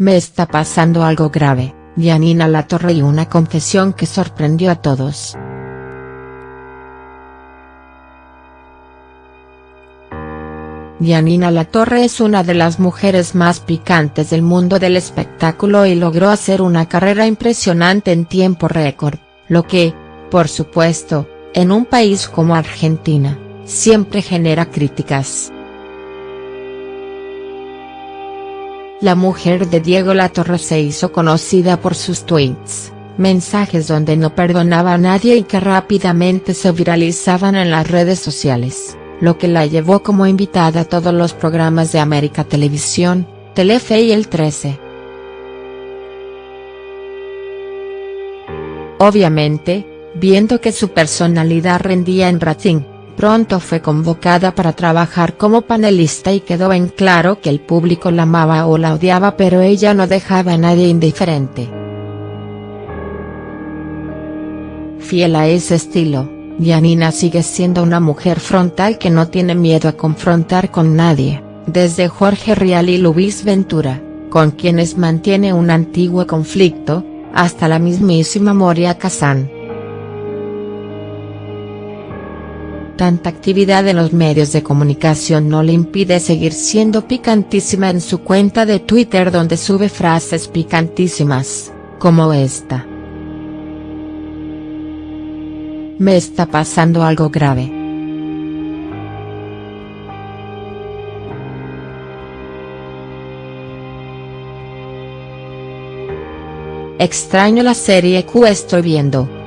Me está pasando algo grave, Janina Latorre y una confesión que sorprendió a todos. Janina Latorre es una de las mujeres más picantes del mundo del espectáculo y logró hacer una carrera impresionante en tiempo récord, lo que, por supuesto, en un país como Argentina, siempre genera críticas. La mujer de Diego Latorre se hizo conocida por sus tweets, mensajes donde no perdonaba a nadie y que rápidamente se viralizaban en las redes sociales lo que la llevó como invitada a todos los programas de América Televisión, Telefe y El 13. Obviamente, viendo que su personalidad rendía en rating, pronto fue convocada para trabajar como panelista y quedó en claro que el público la amaba o la odiaba pero ella no dejaba a nadie indiferente. Fiel a ese estilo Yanina sigue siendo una mujer frontal que no tiene miedo a confrontar con nadie, desde Jorge Rial y Luis Ventura, con quienes mantiene un antiguo conflicto, hasta la mismísima Moria Kazan. Tanta actividad en los medios de comunicación no le impide seguir siendo picantísima en su cuenta de Twitter donde sube frases picantísimas, como esta. Me está pasando algo grave. Extraño la serie Q estoy viendo.